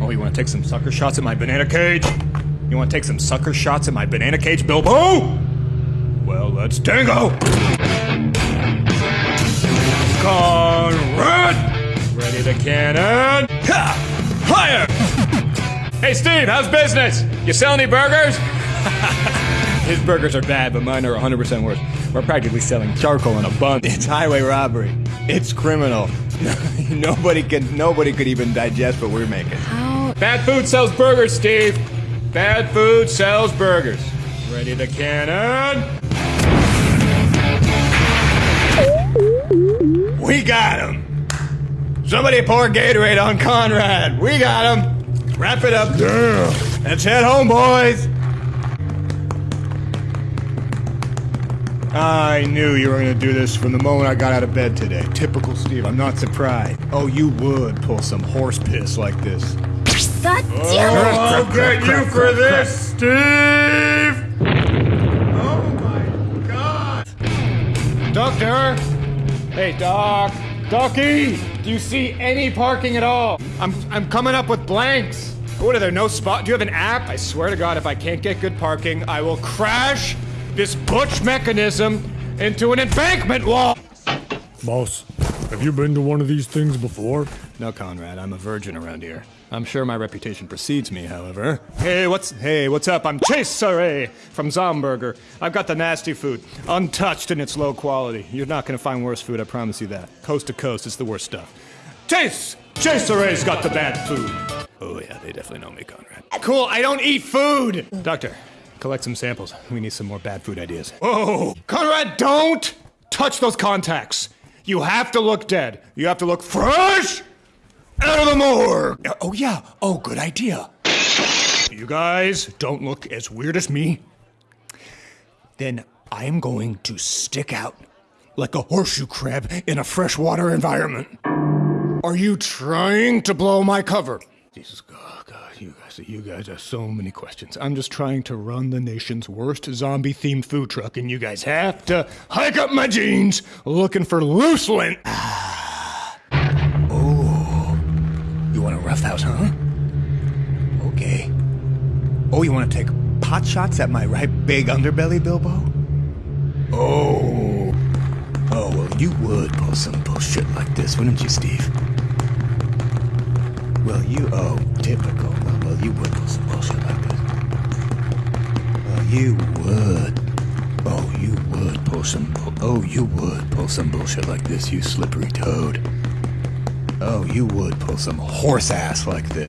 Oh, want to take some sucker shots at my banana cage? You want to take some sucker shots at my banana cage, Bilbo? Well, let's tango! Conrad! Ready to cannon? Ha! Fire! hey, Steve, how's business? You sell any burgers? His burgers are bad, but mine are 100% worse. We're practically selling charcoal in a bun. It's highway robbery. It's criminal. nobody can nobody could even digest what we're making. How? Bad food sells burgers, Steve. Bad food sells burgers. Ready to cannon? We got him. Somebody pour Gatorade on Conrad. We got him. Wrap it up. Damn. Let's head home, boys. I knew you were going to do this from the moment I got out of bed today. Typical Steve. I'm not surprised. Oh, you would pull some horse piss like this. God oh, damn it! I'll get you for this, Steve! Oh my god! Doctor! Hey, Doc! Docky! Do you see any parking at all? I'm, I'm coming up with blanks. What are there, no spot? Do you have an app? I swear to God, if I can't get good parking, I will crash this butch mechanism into an embankment wall! Boss, have you been to one of these things before? No, Conrad, I'm a virgin around here. I'm sure my reputation precedes me, however. Hey, what's hey, what's up? I'm Chase Saray from Zomburger. I've got the nasty food, untouched in its low quality. You're not gonna find worse food, I promise you that. Coast to coast, it's the worst stuff. Chase! Chase Saray's got the bad food. Oh yeah, they definitely know me, Conrad. Cool, I don't eat food! Doctor, collect some samples. We need some more bad food ideas. Whoa! Conrad, don't touch those contacts! You have to look dead. You have to look fresh out of the morgue. Oh, yeah. Oh, good idea. You guys don't look as weird as me. Then I am going to stick out like a horseshoe crab in a freshwater environment. Are you trying to blow my cover? Jesus God, God, you guys, you guys have so many questions. I'm just trying to run the nation's worst zombie-themed food truck, and you guys have to hike up my jeans looking for loose lint. oh, you want a rough house, huh? Okay. Oh, you want to take pot shots at my right big underbelly, Bilbo? Oh. Oh, well, you would pull some bullshit like this, wouldn't you, Steve? Well, you, oh, typical. Well, you would pull some bullshit like this. Well, you would. Oh, you would pull some, oh, you would pull some bullshit like this, you slippery toad. Oh, you would pull some horse ass like this.